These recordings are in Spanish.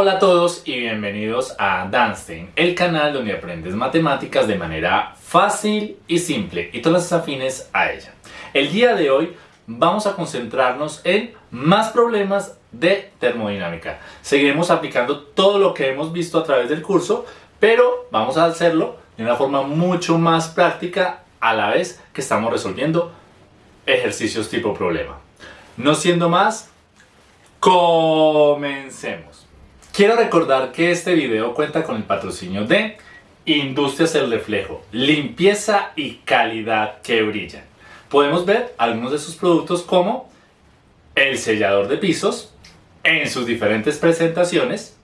Hola a todos y bienvenidos a Danstein, el canal donde aprendes matemáticas de manera fácil y simple y todas las afines a ella. El día de hoy vamos a concentrarnos en más problemas de termodinámica. Seguiremos aplicando todo lo que hemos visto a través del curso, pero vamos a hacerlo de una forma mucho más práctica a la vez que estamos resolviendo ejercicios tipo problema. No siendo más, comencemos. Quiero recordar que este video cuenta con el patrocinio de Industrias El Reflejo, limpieza y calidad que brillan. Podemos ver algunos de sus productos como el sellador de pisos en sus diferentes presentaciones.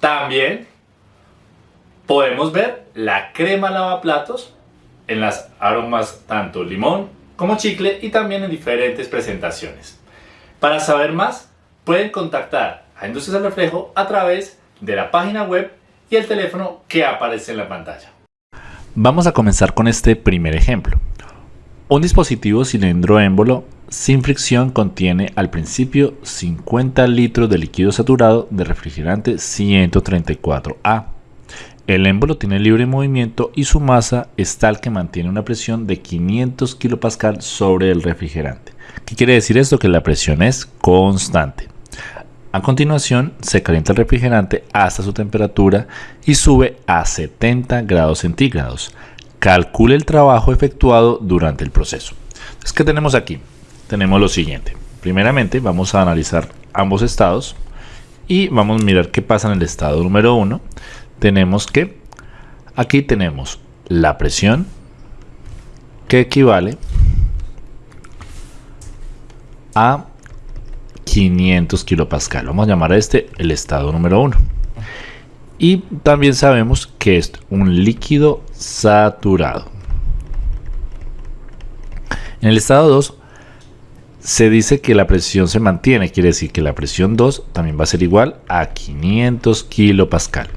También podemos ver la crema lavaplatos en las aromas tanto limón como chicle y también en diferentes presentaciones. Para saber más, pueden contactar a Industrias al Reflejo a través de la página web y el teléfono que aparece en la pantalla. Vamos a comenzar con este primer ejemplo. Un dispositivo cilindro émbolo sin fricción contiene al principio 50 litros de líquido saturado de refrigerante 134A. El émbolo tiene libre movimiento y su masa es tal que mantiene una presión de 500 kPa sobre el refrigerante. ¿Qué quiere decir esto? Que la presión es constante. A continuación, se calienta el refrigerante hasta su temperatura y sube a 70 grados centígrados. Calcule el trabajo efectuado durante el proceso. Entonces, ¿qué tenemos aquí? Tenemos lo siguiente. Primeramente, vamos a analizar ambos estados y vamos a mirar qué pasa en el estado número 1. Tenemos que aquí tenemos la presión que equivale a 500 kilopascal. Vamos a llamar a este el estado número 1. Y también sabemos que es un líquido saturado. En el estado 2 se dice que la presión se mantiene, quiere decir que la presión 2 también va a ser igual a 500 kilopascal.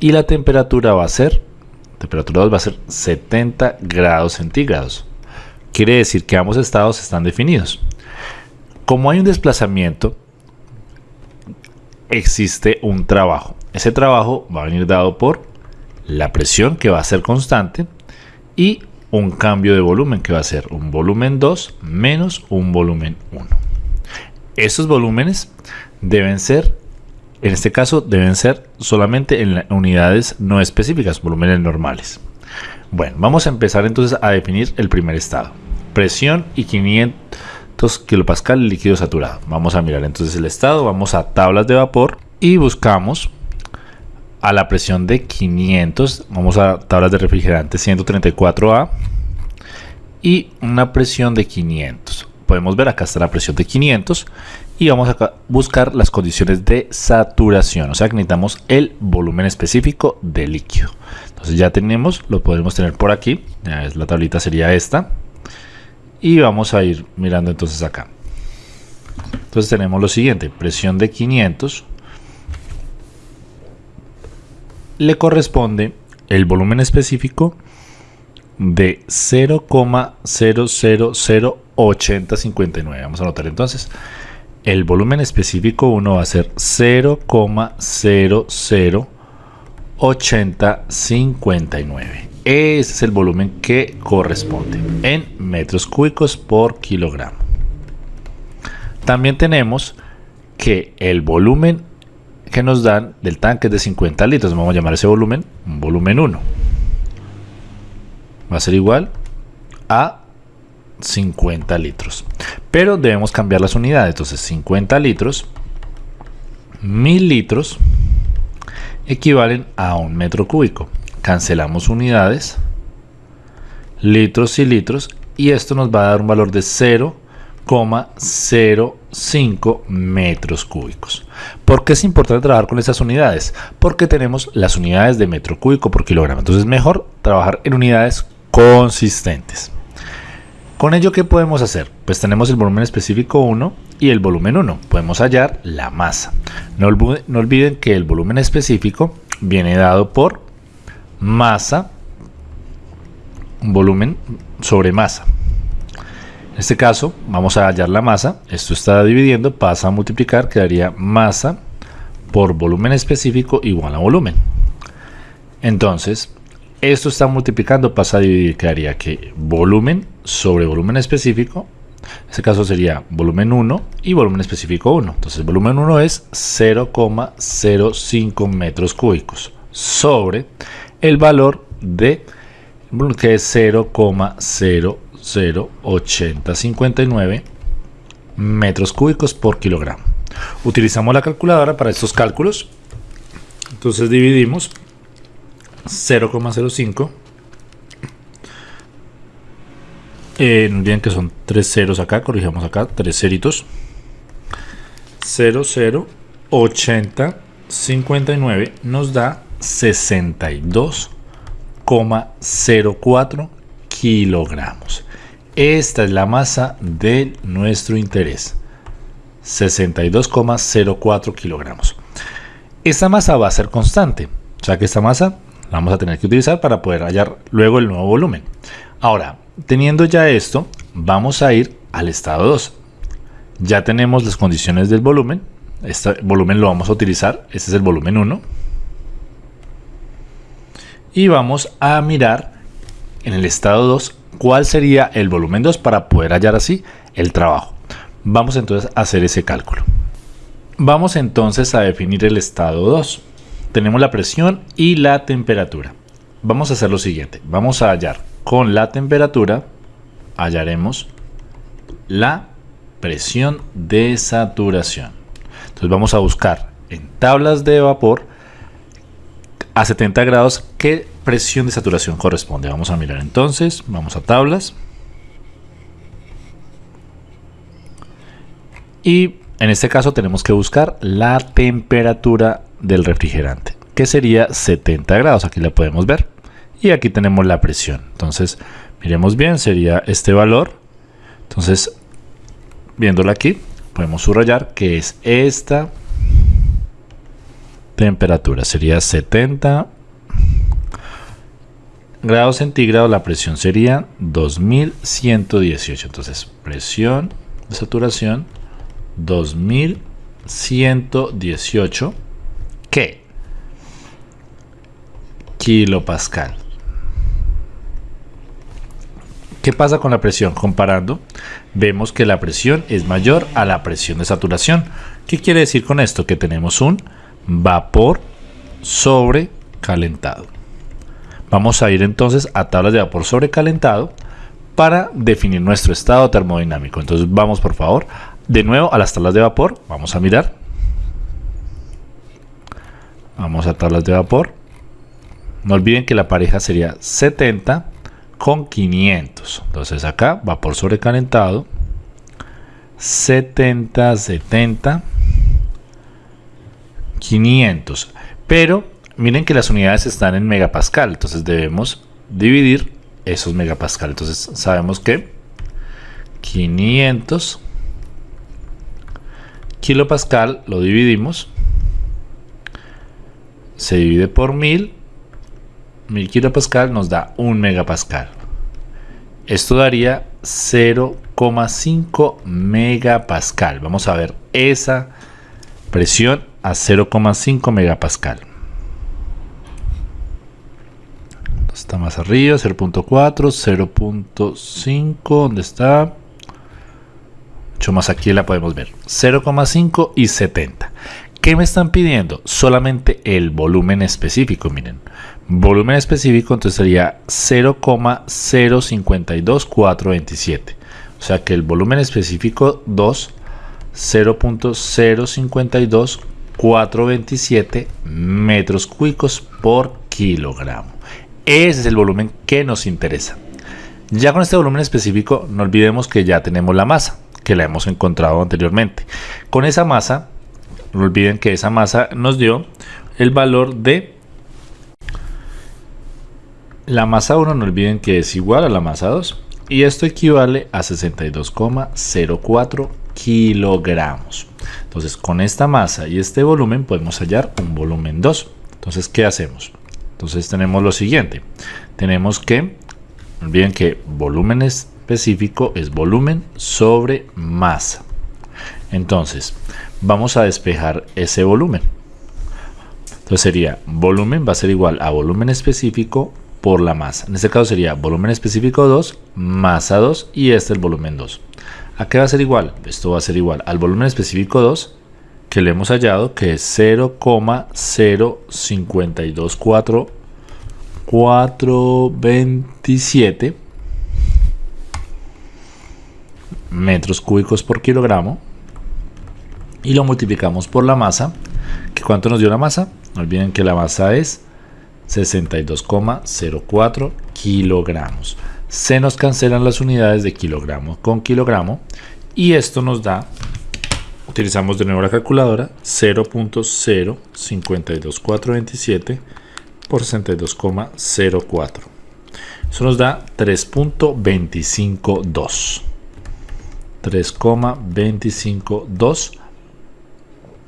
Y la temperatura va a ser, temperatura 2 va a ser 70 grados centígrados. Quiere decir que ambos estados están definidos. Como hay un desplazamiento, existe un trabajo. Ese trabajo va a venir dado por la presión que va a ser constante y un cambio de volumen que va a ser un volumen 2 menos un volumen 1. Estos volúmenes deben ser, en este caso, deben ser solamente en unidades no específicas, volúmenes normales. Bueno, vamos a empezar entonces a definir el primer estado. Presión y 500 kilopascal líquido saturado. Vamos a mirar entonces el estado, vamos a tablas de vapor y buscamos a la presión de 500, vamos a tablas de refrigerante 134A y una presión de 500. Podemos ver acá está la presión de 500 y vamos a buscar las condiciones de saturación, o sea que necesitamos el volumen específico de líquido. Entonces ya tenemos, lo podemos tener por aquí, la tablita sería esta y vamos a ir mirando entonces acá. Entonces tenemos lo siguiente presión de 500 le corresponde el volumen específico de 0,0008059 vamos a anotar entonces. El volumen específico 1 va a ser 0,008059 ese es el volumen que corresponde en metros cúbicos por kilogramo. También tenemos que el volumen que nos dan del tanque es de 50 litros. Vamos a llamar ese volumen volumen 1. Va a ser igual a 50 litros. Pero debemos cambiar las unidades. Entonces 50 litros, 1000 litros equivalen a un metro cúbico cancelamos unidades, litros y litros, y esto nos va a dar un valor de 0,05 metros cúbicos. ¿Por qué es importante trabajar con estas unidades? Porque tenemos las unidades de metro cúbico por kilogramo. Entonces es mejor trabajar en unidades consistentes. Con ello, ¿qué podemos hacer? Pues tenemos el volumen específico 1 y el volumen 1. Podemos hallar la masa. No, no olviden que el volumen específico viene dado por masa, volumen sobre masa. En este caso vamos a hallar la masa, esto está dividiendo, pasa a multiplicar, quedaría masa por volumen específico igual a volumen. Entonces, esto está multiplicando, pasa a dividir, quedaría que volumen sobre volumen específico, en este caso sería volumen 1 y volumen específico 1. Entonces, volumen 1 es 0,05 metros cúbicos sobre el valor de que es 0,008059 metros cúbicos por kilogramo. Utilizamos la calculadora para estos cálculos. Entonces dividimos 0,05. Eh, no olviden que son tres ceros acá, corrijamos acá, tres ceritos. 0080 59 nos da 62,04 kilogramos. Esta es la masa de nuestro interés. 62,04 kilogramos. Esta masa va a ser constante, o sea que esta masa la vamos a tener que utilizar para poder hallar luego el nuevo volumen. Ahora, teniendo ya esto, vamos a ir al estado 2. Ya tenemos las condiciones del volumen. Este volumen lo vamos a utilizar. Este es el volumen 1. Y vamos a mirar en el estado 2 cuál sería el volumen 2 para poder hallar así el trabajo. Vamos entonces a hacer ese cálculo. Vamos entonces a definir el estado 2. Tenemos la presión y la temperatura. Vamos a hacer lo siguiente. Vamos a hallar con la temperatura, hallaremos la presión de saturación. Entonces vamos a buscar en tablas de vapor a 70 grados qué presión de saturación corresponde. Vamos a mirar entonces, vamos a tablas. Y en este caso tenemos que buscar la temperatura del refrigerante, que sería 70 grados. Aquí la podemos ver. Y aquí tenemos la presión. Entonces, miremos bien, sería este valor. Entonces, viéndola aquí, podemos subrayar que es esta temperatura. Sería 70 grados centígrados. La presión sería 2118. Entonces, presión de saturación 2118 ¿qué? kilopascal. ¿Qué pasa con la presión? Comparando, vemos que la presión es mayor a la presión de saturación. ¿Qué quiere decir con esto? Que tenemos un vapor sobrecalentado. Vamos a ir entonces a tablas de vapor sobrecalentado para definir nuestro estado termodinámico. Entonces vamos por favor de nuevo a las tablas de vapor, vamos a mirar. Vamos a tablas de vapor. No olviden que la pareja sería 70 con 500. Entonces acá vapor sobrecalentado. 70, 70, 500. Pero miren que las unidades están en megapascal. Entonces debemos dividir esos megapascal. Entonces sabemos que 500 kilopascal lo dividimos, se divide por 1000, 1000 kilopascal nos da 1 megapascal. Esto daría 0,5 megapascal. Vamos a ver esa presión a 0,5 megapascal. Está más arriba, 0.4, 0.5, ¿dónde está? más aquí la podemos ver 0,5 y 70 ¿Qué me están pidiendo? Solamente el volumen específico, miren. Volumen específico entonces sería 0,052427. O sea que el volumen específico 2, 0.052427 metros cúbicos por kilogramo. Ese es el volumen que nos interesa. Ya con este volumen específico, no olvidemos que ya tenemos la masa que la hemos encontrado anteriormente. Con esa masa, no olviden que esa masa nos dio el valor de la masa 1, no olviden que es igual a la masa 2 y esto equivale a 62,04 kilogramos. Entonces con esta masa y este volumen podemos hallar un volumen 2. Entonces, ¿qué hacemos? Entonces tenemos lo siguiente. Tenemos que, olviden que volúmenes específico es volumen sobre masa. Entonces, vamos a despejar ese volumen. Entonces sería volumen va a ser igual a volumen específico por la masa. En este caso sería volumen específico 2, masa 2 y este el volumen 2. ¿A qué va a ser igual? Esto va a ser igual al volumen específico 2 que le hemos hallado que es 0,052427 metros cúbicos por kilogramo. Y lo multiplicamos por la masa que cuánto nos dio la masa no olviden que la masa es 62,04 kilogramos se nos cancelan las unidades de kilogramo con kilogramo y esto nos da utilizamos de nuevo la calculadora 0.052427 por 62,04 eso nos da 3.252 3,252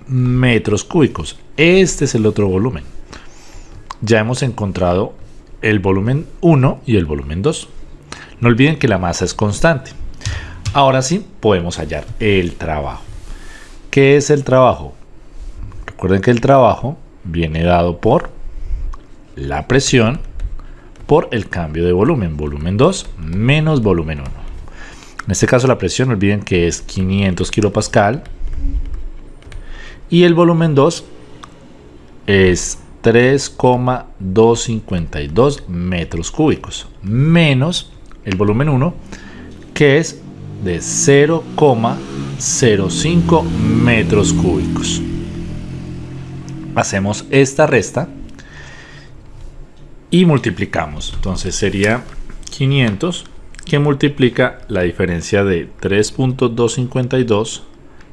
metros cúbicos. Este es el otro volumen. Ya hemos encontrado el volumen 1 y el volumen 2 no olviden que la masa es constante ahora sí podemos hallar el trabajo ¿Qué es el trabajo? Recuerden que el trabajo viene dado por la presión por el cambio de volumen, volumen 2 menos volumen 1. En este caso la presión, no olviden que es 500 kilopascal y el volumen 2 es 3,252 metros cúbicos menos el volumen 1 que es de 0,05 metros cúbicos. Hacemos esta resta y multiplicamos. Entonces sería 500 que multiplica la diferencia de 3.252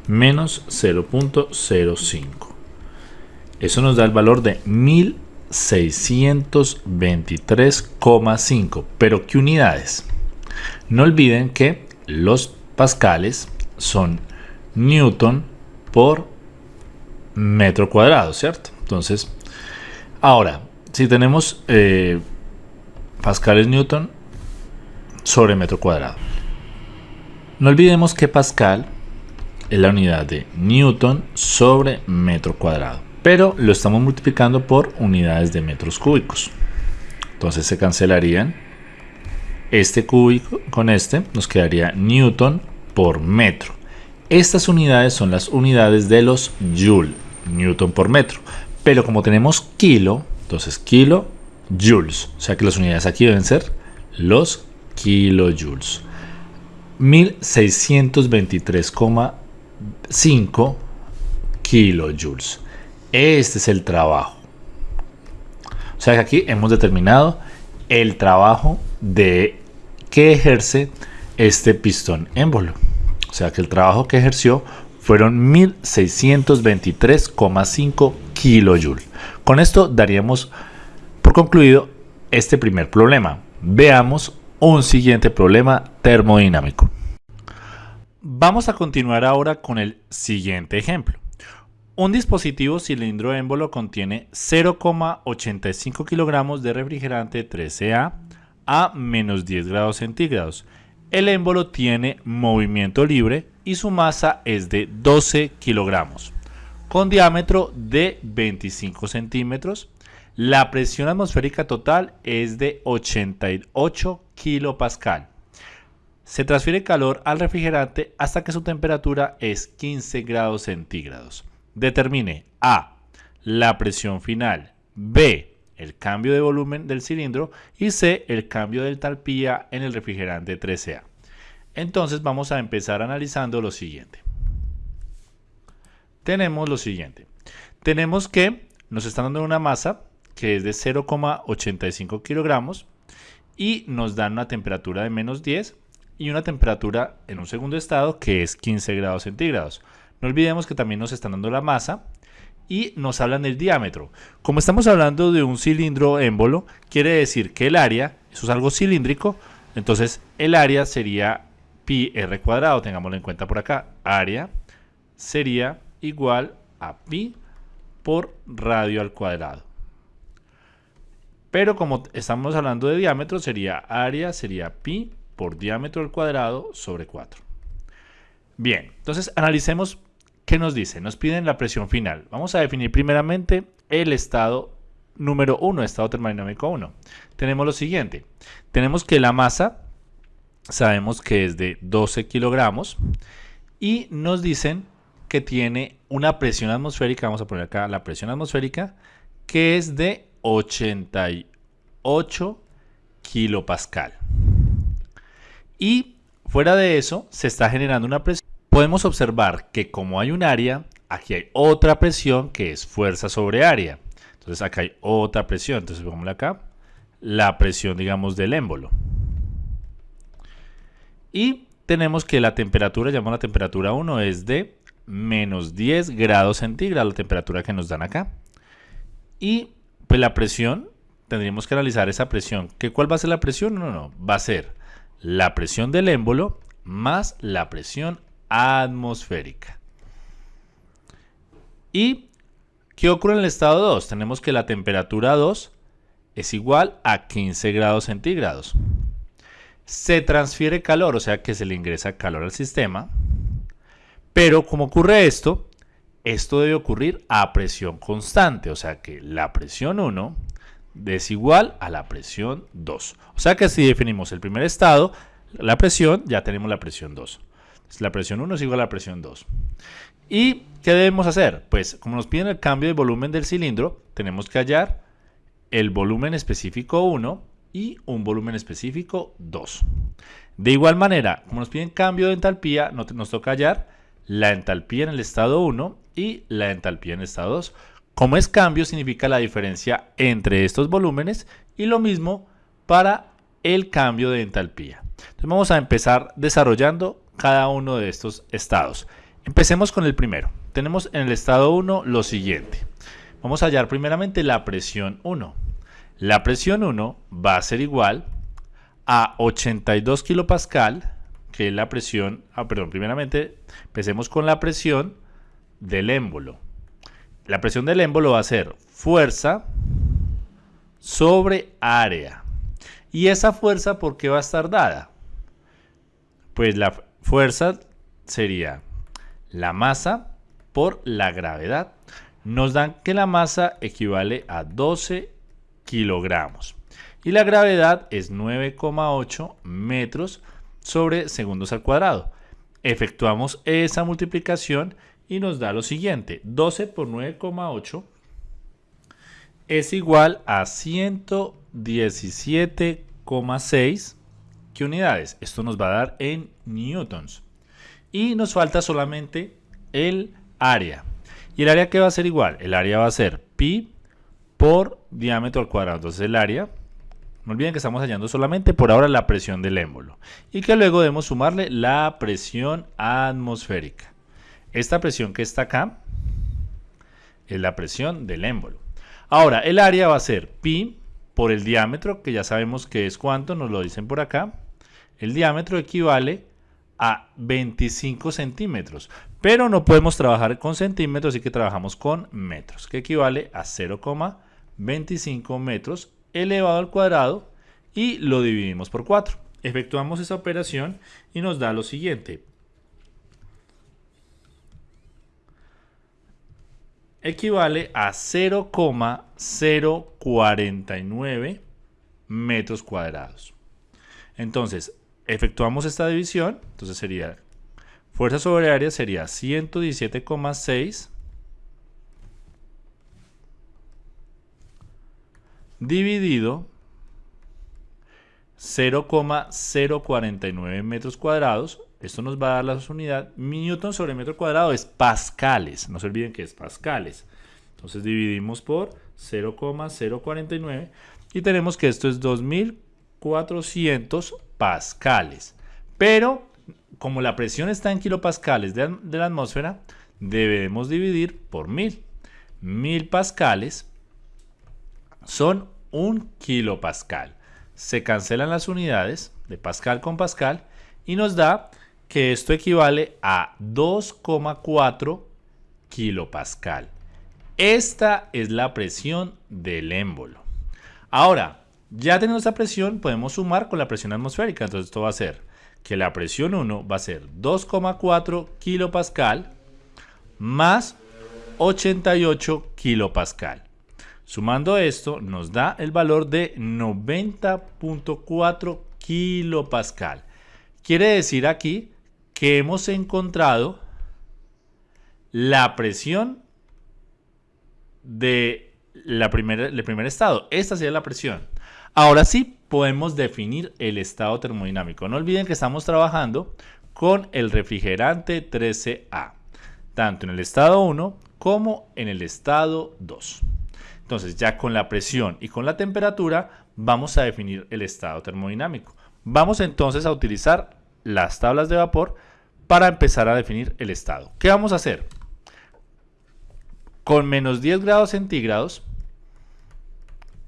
menos 0.05. Eso nos da el valor de 1623,5. Pero ¿qué unidades? No olviden que los pascales son newton por metro cuadrado, ¿cierto? Entonces, ahora, si tenemos eh, pascales newton sobre metro cuadrado, no olvidemos que pascal es la unidad de newton sobre metro cuadrado, pero lo estamos multiplicando por unidades de metros cúbicos. Entonces se cancelarían este cúbico con este nos quedaría newton por metro. Estas unidades son las unidades de los joule, newton por metro. Pero como tenemos kilo, entonces kilo joules. O sea que las unidades aquí deben ser los kilojoules. 1623,5 kilojoules. Este es el trabajo. O sea que aquí hemos determinado el trabajo de que ejerce este pistón émbolo. O sea que el trabajo que ejerció fueron 1623,5 kilojoules. Con esto daríamos por concluido este primer problema. Veamos un siguiente problema termodinámico. Vamos a continuar ahora con el siguiente ejemplo. Un dispositivo cilindro émbolo contiene 0,85 kilogramos de refrigerante 13A a menos 10 grados centígrados. El émbolo tiene movimiento libre y su masa es de 12 kilogramos, con diámetro de 25 centímetros. La presión atmosférica total es de 88 kilopascal. Se transfiere calor al refrigerante hasta que su temperatura es 15 grados centígrados. Determine A. La presión final. B el cambio de volumen del cilindro y C, el cambio de entalpía en el refrigerante 13A. Entonces vamos a empezar analizando lo siguiente. Tenemos lo siguiente. Tenemos que nos están dando una masa que es de 0,85 kilogramos y nos dan una temperatura de menos 10 y una temperatura en un segundo estado que es 15 grados centígrados. No olvidemos que también nos están dando la masa y nos hablan del diámetro. Como estamos hablando de un cilindro émbolo, quiere decir que el área, eso es algo cilíndrico, entonces el área sería pi r cuadrado, tengámoslo en cuenta por acá, área sería igual a pi por radio al cuadrado. Pero como estamos hablando de diámetro, sería área, sería pi por diámetro al cuadrado sobre 4. Bien, entonces analicemos ¿Qué nos dice? Nos piden la presión final. Vamos a definir primeramente el estado número 1, estado termodinámico 1. Tenemos lo siguiente. Tenemos que la masa, sabemos que es de 12 kilogramos y nos dicen que tiene una presión atmosférica, vamos a poner acá la presión atmosférica, que es de 88 kilopascal. Y fuera de eso, se está generando una presión. Podemos observar que como hay un área, aquí hay otra presión que es fuerza sobre área. Entonces acá hay otra presión. Entonces pongámosle acá la presión, digamos, del émbolo. Y tenemos que la temperatura, llamamos la temperatura 1, es de menos 10 grados centígrados, la temperatura que nos dan acá. Y pues la presión, tendríamos que analizar esa presión. ¿Qué, ¿Cuál va a ser la presión? No, no, va a ser la presión del émbolo más la presión atmosférica. ¿Y qué ocurre en el estado 2? Tenemos que la temperatura 2 es igual a 15 grados centígrados. Se transfiere calor, o sea que se le ingresa calor al sistema. Pero como ocurre esto, esto debe ocurrir a presión constante, o sea que la presión 1 es igual a la presión 2. O sea que si definimos el primer estado, la presión, ya tenemos la presión 2. La presión 1 es igual a la presión 2. ¿Y qué debemos hacer? Pues como nos piden el cambio de volumen del cilindro, tenemos que hallar el volumen específico 1 y un volumen específico 2. De igual manera, como nos piden cambio de entalpía, nos toca hallar la entalpía en el estado 1 y la entalpía en el estado 2. Como es cambio, significa la diferencia entre estos volúmenes y lo mismo para el cambio de entalpía. Entonces vamos a empezar desarrollando cada uno de estos estados. Empecemos con el primero. Tenemos en el estado 1 lo siguiente. Vamos a hallar primeramente la presión 1. La presión 1 va a ser igual a 82 kilopascal, que es la presión, ah, perdón, primeramente empecemos con la presión del émbolo. La presión del émbolo va a ser fuerza sobre área. ¿Y esa fuerza por qué va a estar dada? Pues la fuerza sería la masa por la gravedad. Nos dan que la masa equivale a 12 kilogramos. Y la gravedad es 9,8 metros sobre segundos al cuadrado. Efectuamos esa multiplicación y nos da lo siguiente. 12 por 9,8 es igual a 117,6 ¿Qué unidades? Esto nos va a dar en newtons. Y nos falta solamente el área. ¿Y el área qué va a ser igual? El área va a ser pi por diámetro al cuadrado. Entonces el área, no olviden que estamos hallando solamente por ahora la presión del émbolo. Y que luego debemos sumarle la presión atmosférica. Esta presión que está acá es la presión del émbolo. Ahora, el área va a ser pi por el diámetro, que ya sabemos que es cuánto, nos lo dicen por acá. El diámetro equivale a 25 centímetros, pero no podemos trabajar con centímetros, así que trabajamos con metros, que equivale a 0,25 metros elevado al cuadrado y lo dividimos por 4. Efectuamos esa operación y nos da lo siguiente. equivale a 0,049 metros cuadrados. Entonces, efectuamos esta división, entonces sería fuerza sobre área sería 117,6 dividido 0,049 metros cuadrados esto nos va a dar la unidad. Newton sobre metro cuadrado es pascales. No se olviden que es pascales. Entonces dividimos por 0,049 y tenemos que esto es 2400 pascales. Pero como la presión está en kilopascales de, la atmósfera, debemos dividir por 1000. 1000 pascales son un kilopascal. Se cancelan las unidades de pascal con pascal y nos da que esto equivale a 2,4 kilopascal. Esta es la presión del émbolo. Ahora, ya teniendo esta presión, podemos sumar con la presión atmosférica. Entonces esto va a ser que la presión 1 va a ser 2,4 kilopascal más 88 kilopascal. Sumando esto nos da el valor de 90.4 kilopascal. Quiere decir aquí que hemos encontrado la presión de la primera, el primer estado. Esta sería la presión. Ahora sí podemos definir el estado termodinámico. No olviden que estamos trabajando con el refrigerante 13A, tanto en el estado 1 como en el estado 2. Entonces ya con la presión y con la temperatura vamos a definir el estado termodinámico. Vamos entonces a utilizar las tablas de vapor para empezar a definir el estado. ¿Qué vamos a hacer? Con menos 10 grados centígrados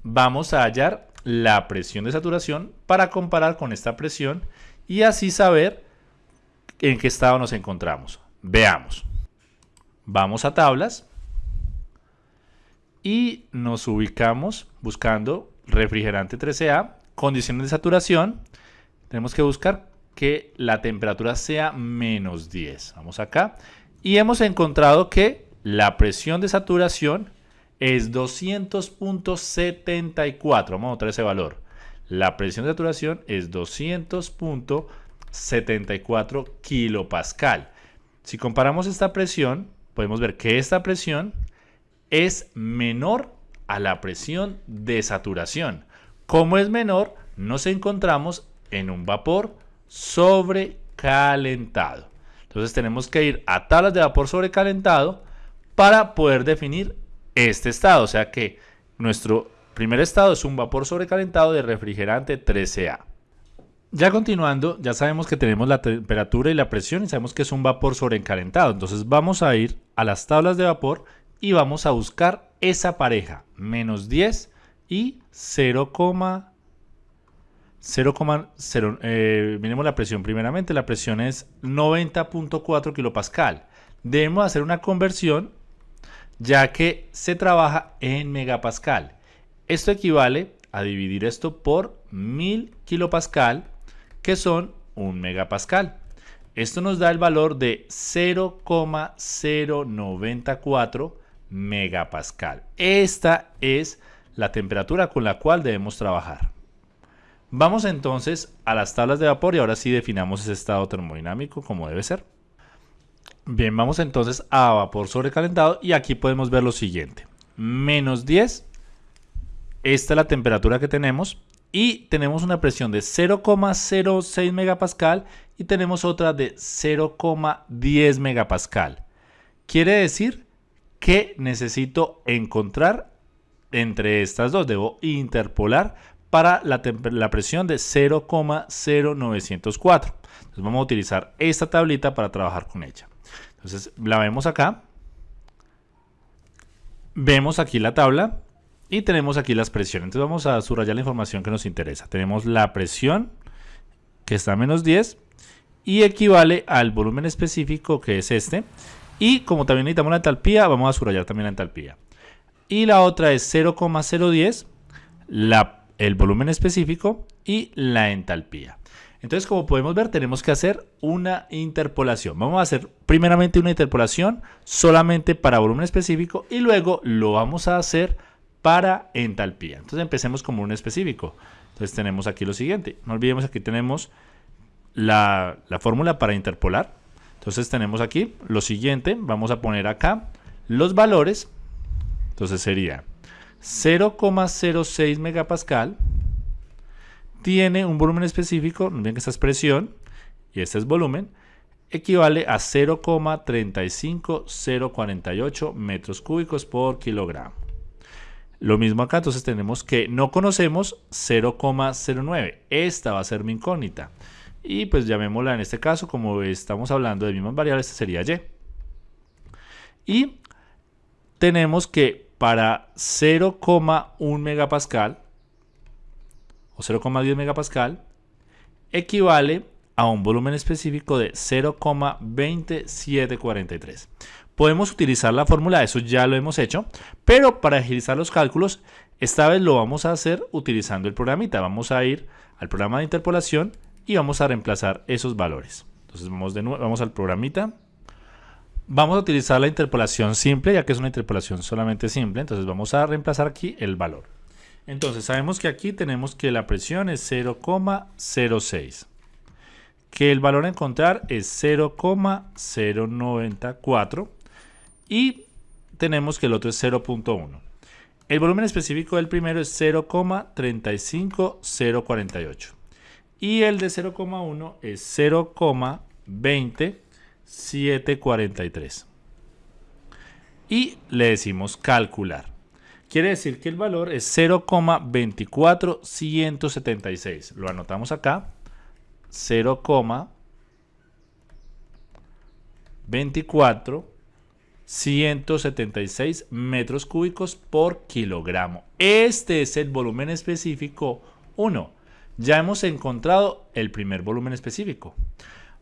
vamos a hallar la presión de saturación para comparar con esta presión y así saber en qué estado nos encontramos. Veamos. Vamos a tablas y nos ubicamos buscando refrigerante 13A, condiciones de saturación. Tenemos que buscar que la temperatura sea menos 10. Vamos acá. Y hemos encontrado que la presión de saturación es 200.74. Vamos a notar ese valor. La presión de saturación es 200.74 kilopascal. Si comparamos esta presión, podemos ver que esta presión es menor a la presión de saturación. Como es menor, nos encontramos en un vapor sobrecalentado. Entonces tenemos que ir a tablas de vapor sobrecalentado para poder definir este estado. O sea que nuestro primer estado es un vapor sobrecalentado de refrigerante 13A. Ya continuando, ya sabemos que tenemos la temperatura y la presión y sabemos que es un vapor sobrecalentado. Entonces vamos a ir a las tablas de vapor y vamos a buscar esa pareja, menos 10 y 0,0. 0,0 eh, miremos la presión primeramente, la presión es 90.4 kilopascal. Debemos hacer una conversión ya que se trabaja en megapascal. Esto equivale a dividir esto por 1000 kilopascal, que son un megapascal. Esto nos da el valor de 0,094 megapascal. Esta es la temperatura con la cual debemos trabajar. Vamos entonces a las tablas de vapor y ahora sí definamos ese estado termodinámico como debe ser. Bien, vamos entonces a vapor sobrecalentado y aquí podemos ver lo siguiente. Menos 10, esta es la temperatura que tenemos y tenemos una presión de 0,06 megapascal y tenemos otra de 0,10 megapascal. Quiere decir que necesito encontrar entre estas dos, debo interpolar para la, presión de 0,0904. Entonces vamos a utilizar esta tablita para trabajar con ella. Entonces la vemos acá. Vemos aquí la tabla y tenemos aquí las presiones. Entonces vamos a subrayar la información que nos interesa. Tenemos la presión que está a menos 10 y equivale al volumen específico que es este. Y como también necesitamos la entalpía, vamos a subrayar también la entalpía. Y la otra es 0,010, el volumen específico y la entalpía. Entonces, como podemos ver, tenemos que hacer una interpolación. Vamos a hacer primeramente una interpolación solamente para volumen específico y luego lo vamos a hacer para entalpía. Entonces, empecemos con volumen específico. Entonces, tenemos aquí lo siguiente. No olvidemos, aquí tenemos la, la fórmula para interpolar. Entonces, tenemos aquí lo siguiente. Vamos a poner acá los valores. Entonces, sería 0,06 megapascal tiene un volumen específico, no que esta es presión y este es volumen, equivale a 0,35048 metros cúbicos por kilogramo. Lo mismo acá, entonces tenemos que no conocemos 0,09. Esta va a ser mi incógnita. Y pues llamémosla en este caso, como estamos hablando de mismas variables, esta sería Y. Y tenemos que para 0,1 megapascal o 0,10 megapascal equivale a un volumen específico de 0,2743. Podemos utilizar la fórmula, eso ya lo hemos hecho, pero para agilizar los cálculos, esta vez lo vamos a hacer utilizando el programita. Vamos a ir al programa de interpolación y vamos a reemplazar esos valores. Entonces vamos, de nuevo, vamos al programita, vamos a utilizar la interpolación simple, ya que es una interpolación solamente simple. Entonces vamos a reemplazar aquí el valor. Entonces sabemos que aquí tenemos que la presión es 0,06. Que el valor a encontrar es 0,094. Y tenemos que el otro es 0.1. El volumen específico del primero es 0,35048. Y el de 0,1 es 0,20743. Y le decimos calcular. Quiere decir que el valor es 0,24176. Lo anotamos acá. 0,24176 metros cúbicos por kilogramo. Este es el volumen específico 1. Ya hemos encontrado el primer volumen específico.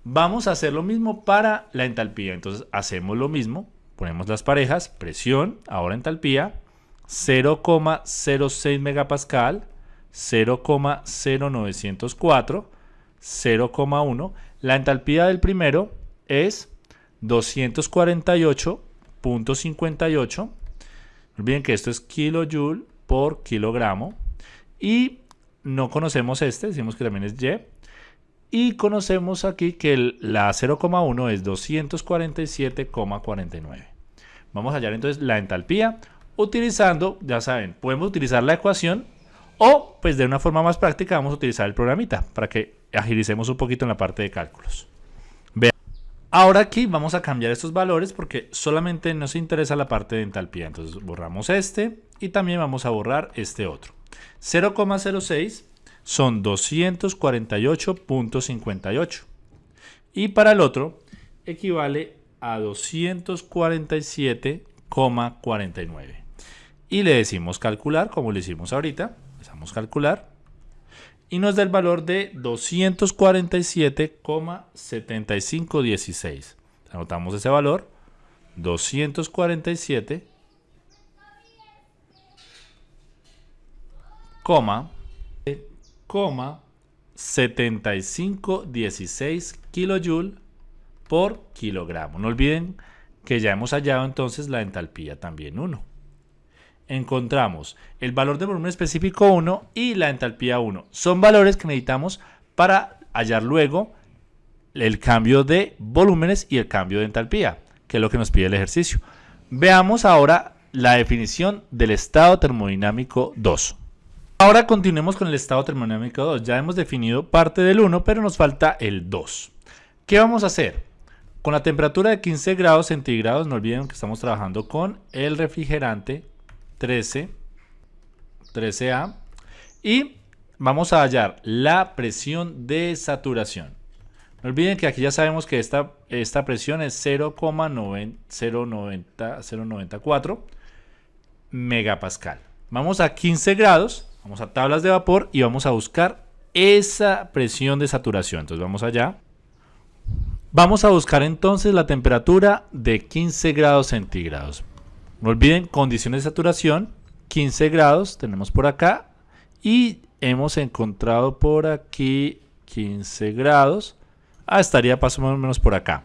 Vamos a hacer lo mismo para la entalpía. Entonces hacemos lo mismo. Ponemos las parejas, presión, ahora entalpía 0,06 megapascal, 0,0904, 0,1. La entalpía del primero es 248.58. No olviden que esto es kilojoule por kilogramo. Y no conocemos este, decimos que también es Y. Y conocemos aquí que la 0,1 es 247,49. Vamos a hallar entonces la entalpía utilizando, ya saben, podemos utilizar la ecuación o pues de una forma más práctica vamos a utilizar el programita para que agilicemos un poquito en la parte de cálculos. Vean. Ahora aquí vamos a cambiar estos valores porque solamente nos interesa la parte de entalpía. Entonces borramos este y también vamos a borrar este otro. 0,06 son 248.58 y para el otro equivale a 247,49 y le decimos calcular, como le hicimos ahorita. Le damos calcular y nos da el valor de 247,7516. Anotamos ese valor, 247, 7516 kilojoule por kilogramo. No olviden que ya hemos hallado entonces la entalpía también 1 encontramos el valor de volumen específico 1 y la entalpía 1. Son valores que necesitamos para hallar luego el cambio de volúmenes y el cambio de entalpía, que es lo que nos pide el ejercicio. Veamos ahora la definición del estado termodinámico 2. Ahora continuemos con el estado termodinámico 2. Ya hemos definido parte del 1, pero nos falta el 2. ¿Qué vamos a hacer? Con la temperatura de 15 grados centígrados, no olviden que estamos trabajando con el refrigerante 13, 13A. Y vamos a hallar la presión de saturación. No olviden que aquí ya sabemos que esta, esta presión es 0,094 megapascal. Vamos a 15 grados, vamos a tablas de vapor y vamos a buscar esa presión de saturación. Entonces vamos allá. Vamos a buscar entonces la temperatura de 15 grados centígrados. No olviden condiciones de saturación, 15 grados tenemos por acá y hemos encontrado por aquí 15 grados. Ah, estaría más o menos por acá.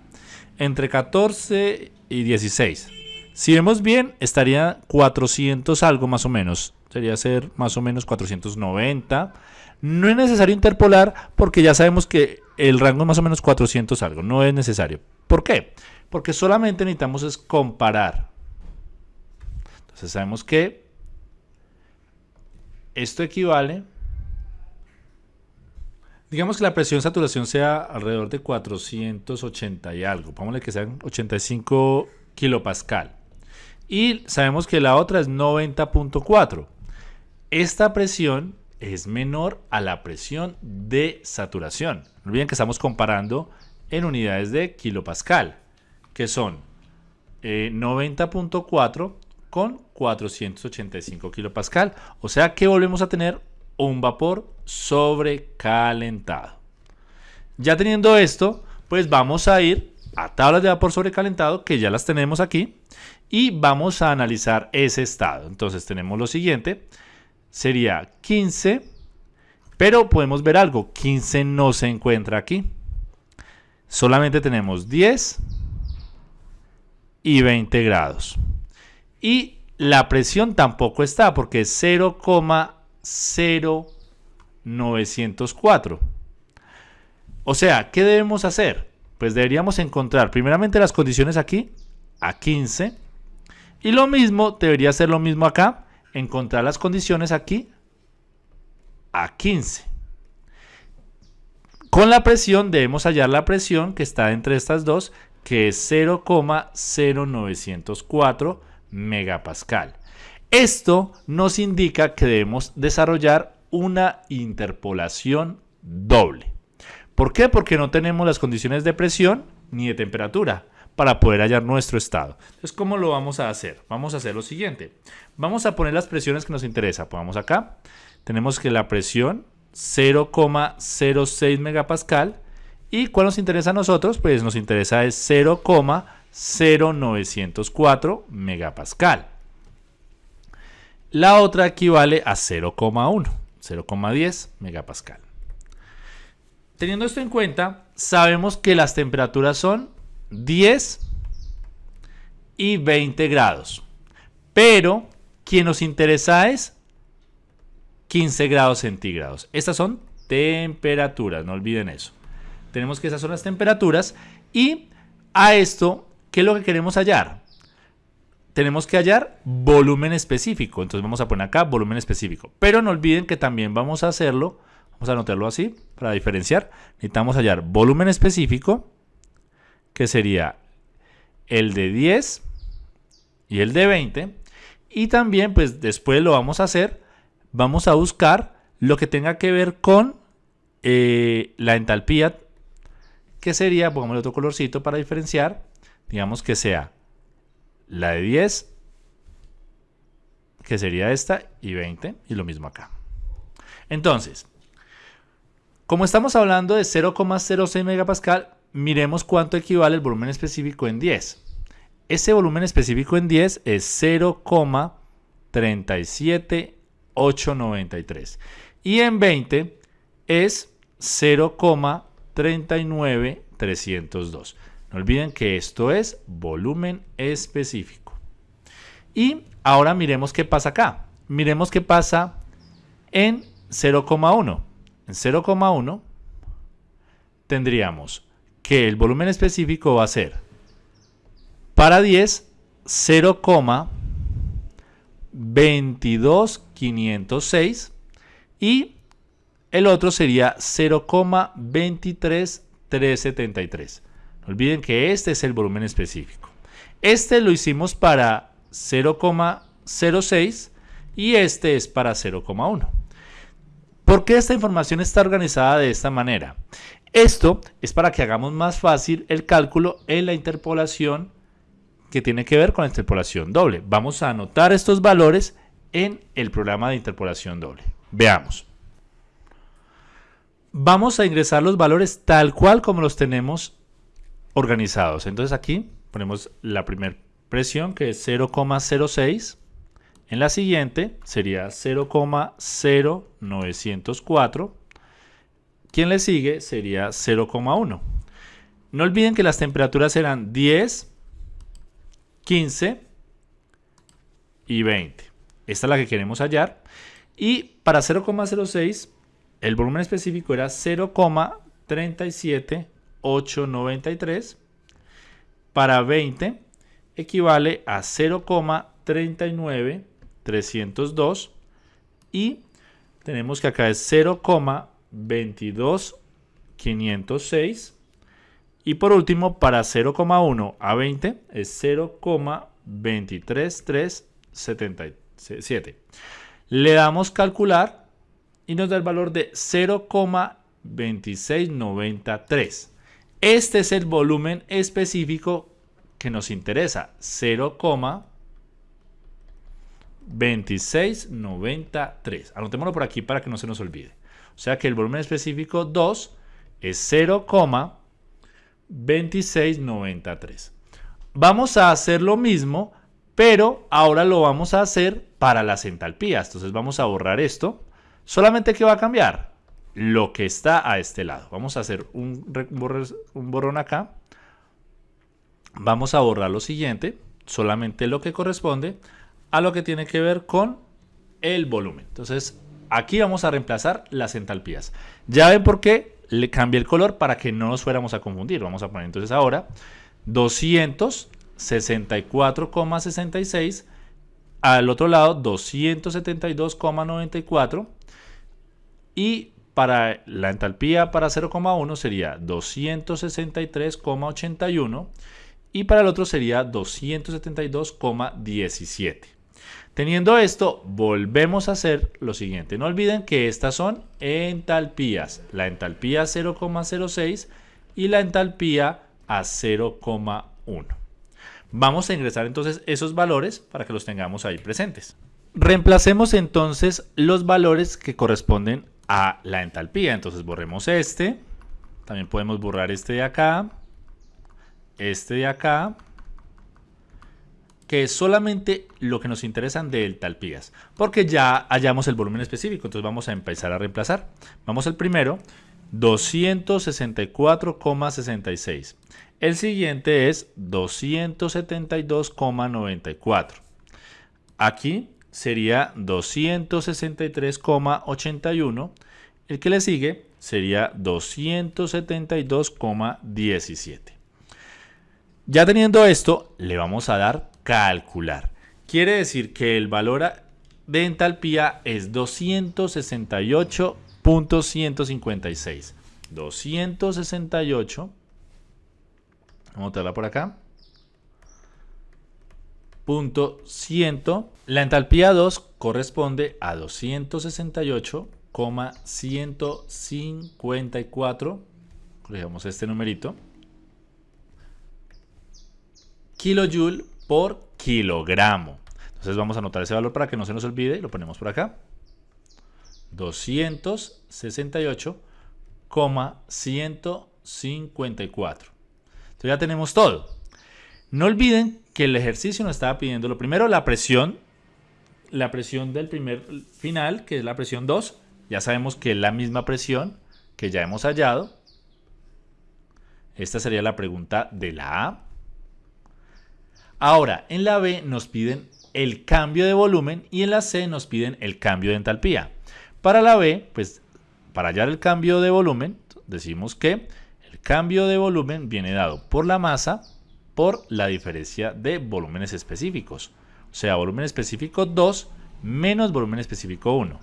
Entre 14 y 16. Si vemos bien, estaría 400 algo más o menos. Sería ser más o menos 490. No es necesario interpolar porque ya sabemos que el rango es más o menos 400 algo. No es necesario. ¿Por qué? Porque solamente necesitamos es comparar entonces sabemos que esto equivale, digamos que la presión de saturación sea alrededor de 480 y algo, pongámosle que sean 85 kilopascal. Y sabemos que la otra es 90.4. Esta presión es menor a la presión de saturación. No olviden que estamos comparando en unidades de kilopascal, que son 90.4 eh, con 485 kilopascal. O sea que volvemos a tener un vapor sobrecalentado. Ya teniendo esto, pues vamos a ir a tablas de vapor sobrecalentado, que ya las tenemos aquí, y vamos a analizar ese estado. Entonces tenemos lo siguiente, sería 15, pero podemos ver algo, 15 no se encuentra aquí. Solamente tenemos 10, y 20 grados. Y la presión tampoco está porque es 0,0904. O sea, ¿qué debemos hacer? Pues deberíamos encontrar primeramente las condiciones aquí a 15. Y lo mismo, debería ser lo mismo acá, encontrar las condiciones aquí a 15. Con la presión debemos hallar la presión que está entre estas dos, que es 0,0904 megapascal. Esto nos indica que debemos desarrollar una interpolación doble. ¿Por qué? Porque no tenemos las condiciones de presión ni de temperatura para poder hallar nuestro estado. Entonces, ¿cómo lo vamos a hacer? Vamos a hacer lo siguiente. Vamos a poner las presiones que nos interesa. Pongamos acá. Tenemos que la presión 0,06 megapascal. ¿Y cuál nos interesa a nosotros? Pues nos interesa es 0,0904 megapascal. La otra equivale a 0,1, 0,10 megapascal. Teniendo esto en cuenta, sabemos que las temperaturas son 10 y 20 grados. Pero quien nos interesa es 15 grados centígrados. Estas son temperaturas, no olviden eso. Tenemos que esas son las temperaturas y a esto, ¿qué es lo que queremos hallar? Tenemos que hallar volumen específico. Entonces vamos a poner acá volumen específico. Pero no olviden que también vamos a hacerlo, vamos a anotarlo así para diferenciar. Necesitamos hallar volumen específico que sería el de 10 y el de 20. Y también, pues después lo vamos a hacer, vamos a buscar lo que tenga que ver con eh, la entalpía, que sería, pongamos otro colorcito para diferenciar, digamos que sea la de 10, que sería esta, y 20, y lo mismo acá. Entonces, como estamos hablando de 0,06 megapascal, miremos cuánto equivale el volumen específico en 10. Ese volumen específico en 10 es 0,37893 y en 20 es 0,39302. No olviden que esto es volumen específico. Y ahora miremos qué pasa acá. Miremos qué pasa en 0,1. En 0,1 tendríamos que el volumen específico va a ser para 10 0,22506 y el otro sería 0,23373. Olviden que este es el volumen específico. Este lo hicimos para 0,06 y este es para 0,1. ¿Por qué esta información está organizada de esta manera? Esto es para que hagamos más fácil el cálculo en la interpolación que tiene que ver con la interpolación doble. Vamos a anotar estos valores en el programa de interpolación doble. Veamos. Vamos a ingresar los valores tal cual como los tenemos organizados. Entonces aquí ponemos la primera presión que es 0,06. En la siguiente sería 0,0904 quien le sigue sería 0,1. No olviden que las temperaturas serán 10, 15 y 20. Esta es la que queremos hallar. Y para 0,06 el volumen específico era 0,37893. Para 20 equivale a 0,39302 y tenemos que acá es 0, 22,506. Y por último, para 0,1 a 20 es 0,23377. Le damos calcular y nos da el valor de 0,2693. Este es el volumen específico que nos interesa, 0,2693. Anotémoslo por aquí para que no se nos olvide. O sea que el volumen específico 2 es 0,2693. Vamos a hacer lo mismo, pero ahora lo vamos a hacer para las entalpías. Entonces vamos a borrar esto. Solamente que va a cambiar lo que está a este lado. Vamos a hacer un, un borrón acá. vamos a borrar lo siguiente, solamente lo que corresponde a lo que tiene que ver con el volumen. Entonces, aquí vamos a reemplazar las entalpías. Ya ven por qué le cambié el color para que no nos fuéramos a confundir. Vamos a poner entonces ahora 264,66 al otro lado 272,94 y para la entalpía para 0,1 sería 263,81 y para el otro sería 272,17. Teniendo esto, volvemos a hacer lo siguiente. No olviden que estas son entalpías. La entalpía 0,06 y la entalpía a 0,1. Vamos a ingresar entonces esos valores para que los tengamos ahí presentes. Reemplacemos entonces los valores que corresponden a la entalpía. Entonces borremos este. También podemos borrar este de acá. Este de acá. Que es solamente lo que nos interesan de entalpías. Porque ya hallamos el volumen específico. Entonces vamos a empezar a reemplazar. Vamos al primero. 264,66. El siguiente es 272,94. Aquí sería 263,81. El que le sigue sería 272,17. Ya teniendo esto, le vamos a dar calcular. Quiere decir que el valor de entalpía es 268.156. 268. Vamos a tenerla por acá punto 100. La entalpía 2 corresponde a 268,154. Corregimos este numerito. Kilojoule por kilogramo. Entonces vamos a anotar ese valor para que no se nos olvide y lo ponemos por acá. 268,154. Entonces ya tenemos todo. No olviden que el ejercicio nos estaba pidiendo lo primero, la presión, la presión del primer final, que es la presión 2. Ya sabemos que es la misma presión que ya hemos hallado. Esta sería la pregunta de la A. Ahora, en la B nos piden el cambio de volumen y en la C nos piden el cambio de entalpía. Para la B, pues para hallar el cambio de volumen, decimos que el cambio de volumen viene dado por la masa por la diferencia de volúmenes específicos. O sea, volumen específico 2 menos volumen específico 1.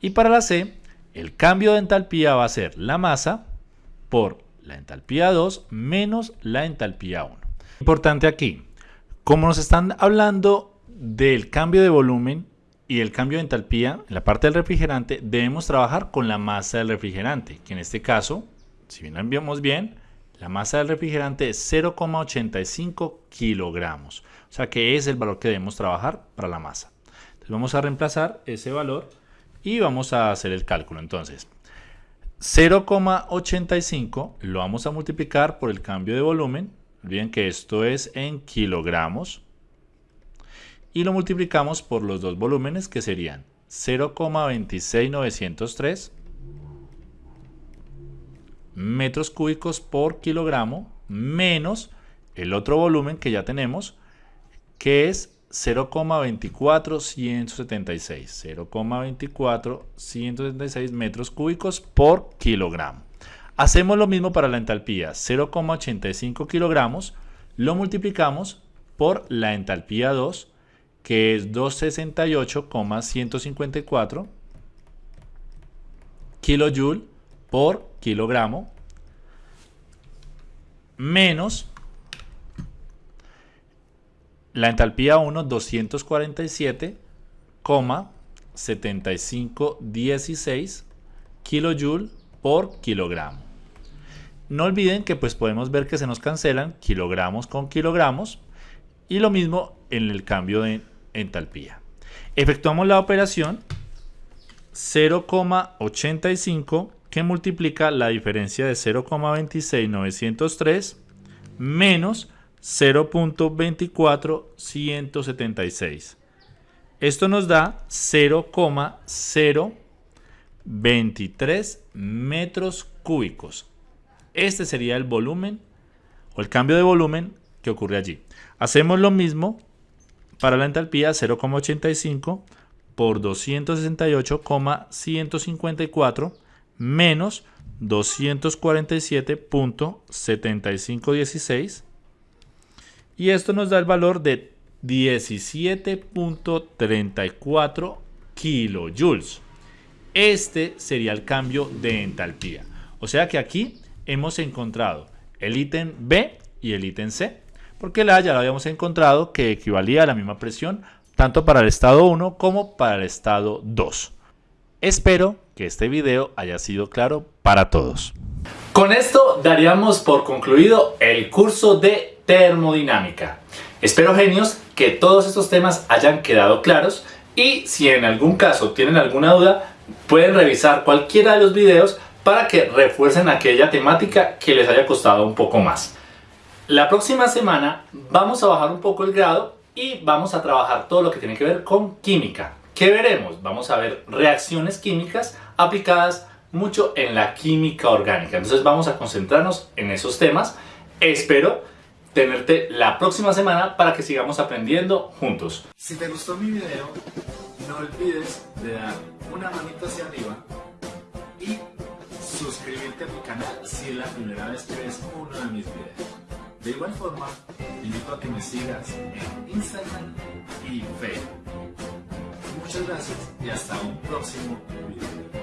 Y para la C, el cambio de entalpía va a ser la masa por la entalpía 2 menos la entalpía 1. Importante aquí, como nos están hablando del cambio de volumen y el cambio de entalpía en la parte del refrigerante, debemos trabajar con la masa del refrigerante, que en este caso, si bien lo enviamos bien, la masa del refrigerante es 0,85 kilogramos. O sea que es el valor que debemos trabajar para la masa. Entonces vamos a reemplazar ese valor y vamos a hacer el cálculo. Entonces 0,85 lo vamos a multiplicar por el cambio de volumen. Olviden que esto es en kilogramos. Y lo multiplicamos por los dos volúmenes que serían 0,26903 metros cúbicos por kilogramo menos el otro volumen que ya tenemos, que es 0,24176. 0,24176 metros cúbicos por kilogramo. Hacemos lo mismo para la entalpía, 0,85 kilogramos, lo multiplicamos por la entalpía 2, que es 268,154 kilojoule por kilogramo menos la entalpía 1 247,7516 kilojoule por kilogramo. No olviden que pues podemos ver que se nos cancelan kilogramos con kilogramos y lo mismo en el cambio de entalpía. Efectuamos la operación 0,85 que multiplica la diferencia de 0,26903 menos 0.24176. Esto nos da 0,023 metros cúbicos. Este sería el volumen o el cambio de volumen que ocurre allí. Hacemos lo mismo para la entalpía 0,85 por 268,154 menos 247.7516 y esto nos da el valor de 17.34 kilojoules. Este sería el cambio de entalpía. O sea que aquí hemos encontrado el ítem B y el ítem C, porque la ya lo habíamos encontrado que equivalía a la misma presión tanto para el estado 1 como para el estado 2. Espero que este video haya sido claro para todos. Con esto daríamos por concluido el curso de termodinámica. Espero genios que todos estos temas hayan quedado claros y si en algún caso tienen alguna duda pueden revisar cualquiera de los videos para que refuercen aquella temática que les haya costado un poco más. La próxima semana vamos a bajar un poco el grado y vamos a trabajar todo lo que tiene que ver con química. ¿Qué veremos? Vamos a ver reacciones químicas aplicadas mucho en la química orgánica. Entonces vamos a concentrarnos en esos temas. Espero tenerte la próxima semana para que sigamos aprendiendo juntos. Si te gustó mi video, no olvides de dar una manita hacia arriba y suscribirte a mi canal si es la primera vez que ves uno de mis videos. De igual forma, te invito a que me sigas en Instagram y Facebook. Muchas gracias y hasta un próximo video.